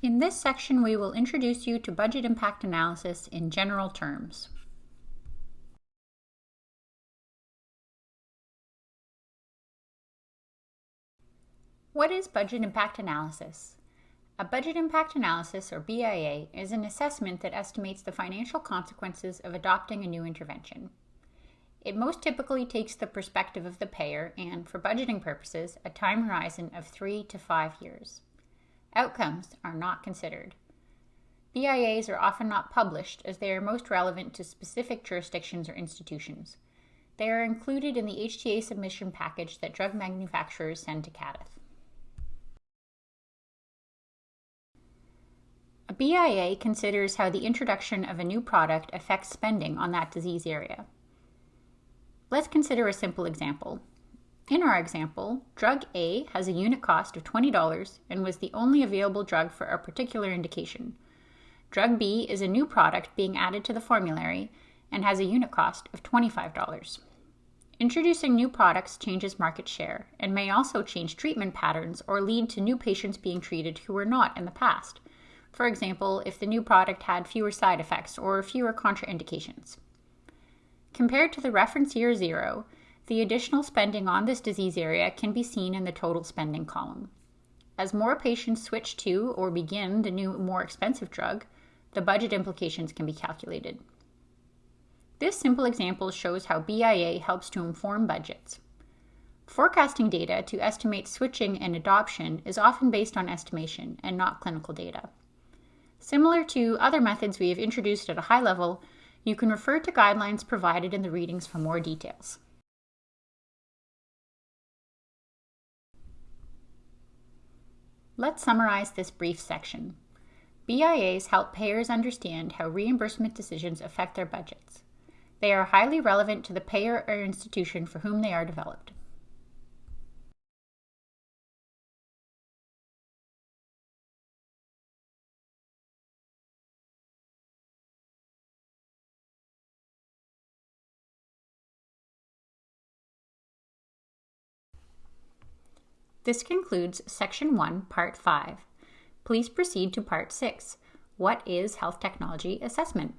In this section, we will introduce you to budget impact analysis in general terms. What is budget impact analysis? A budget impact analysis, or BIA, is an assessment that estimates the financial consequences of adopting a new intervention. It most typically takes the perspective of the payer and, for budgeting purposes, a time horizon of three to five years. Outcomes are not considered. BIAs are often not published as they are most relevant to specific jurisdictions or institutions. They are included in the HTA submission package that drug manufacturers send to CADTH. A BIA considers how the introduction of a new product affects spending on that disease area. Let's consider a simple example. In our example, drug A has a unit cost of $20 and was the only available drug for a particular indication. Drug B is a new product being added to the formulary and has a unit cost of $25. Introducing new products changes market share and may also change treatment patterns or lead to new patients being treated who were not in the past. For example, if the new product had fewer side effects or fewer contraindications. Compared to the reference year zero, the additional spending on this disease area can be seen in the total spending column. As more patients switch to or begin the new, more expensive drug, the budget implications can be calculated. This simple example shows how BIA helps to inform budgets. Forecasting data to estimate switching and adoption is often based on estimation and not clinical data. Similar to other methods we have introduced at a high level, you can refer to guidelines provided in the readings for more details. Let's summarize this brief section. BIAs help payers understand how reimbursement decisions affect their budgets. They are highly relevant to the payer or institution for whom they are developed. This concludes Section 1, Part 5. Please proceed to Part 6. What is Health Technology Assessment?